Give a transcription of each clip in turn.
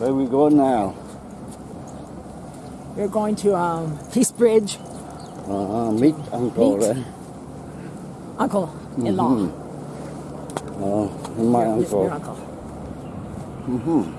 Where are we go now? We're going to um, Peace Bridge. Uh, meet uncle Meet? there. Uncle in law. Mhm. Oh, my Your- uncle. Your uncle. Mm-hmm.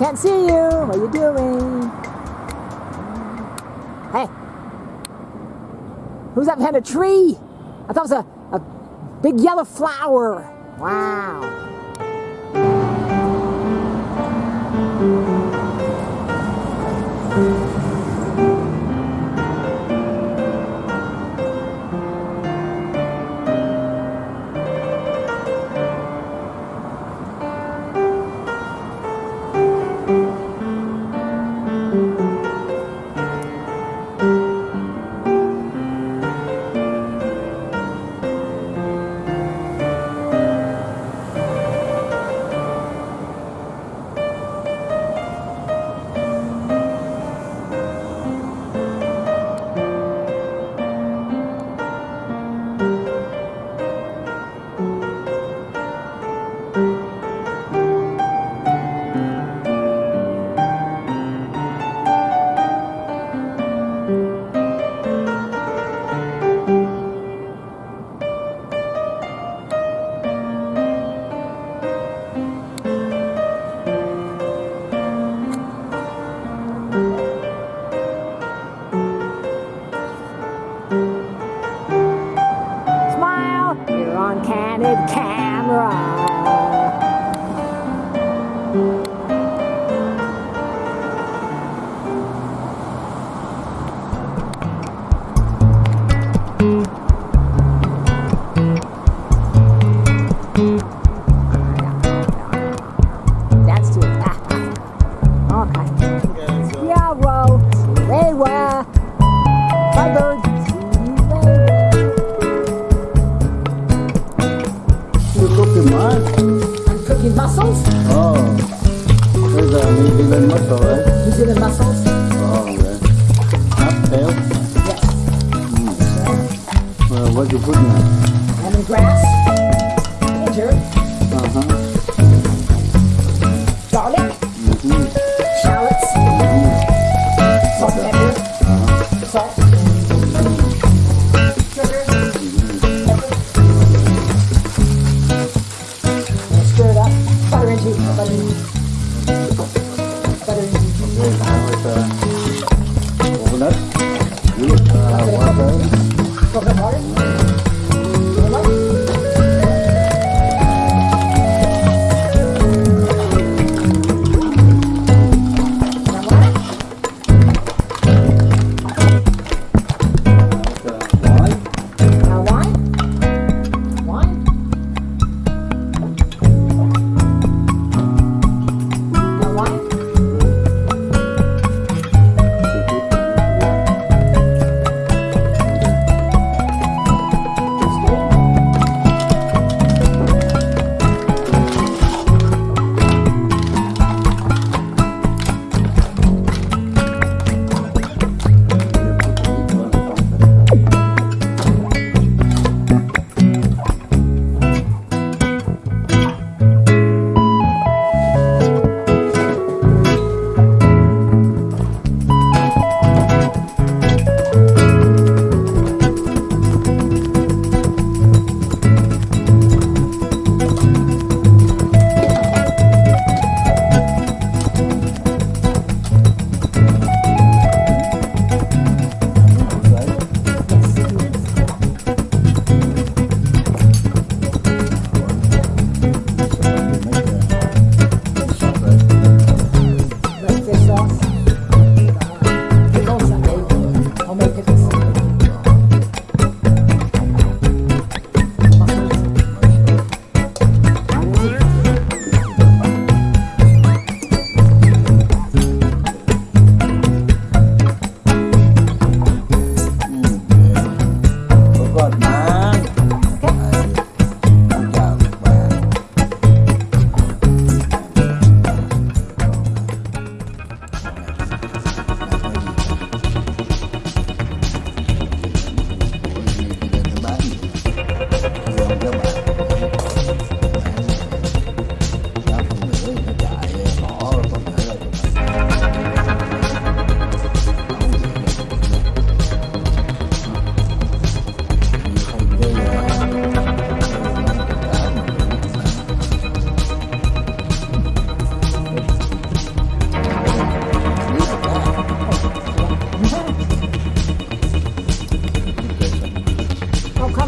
Can't see you. What are you doing? Hey. Who's that behind a tree? I thought it was a, a big yellow flower. Wow. mussels. Oh, yeah. Up there? Yes. Mm. Well, what you put in that? Lemongrass, ginger, uh -huh. garlic, mm -hmm. shallots, mm. salt and pepper, uh -huh. salt, sugar, pepper. And stir it up, butter into a butter, butter into just uh, overnight. You look uh, one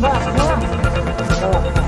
Salah,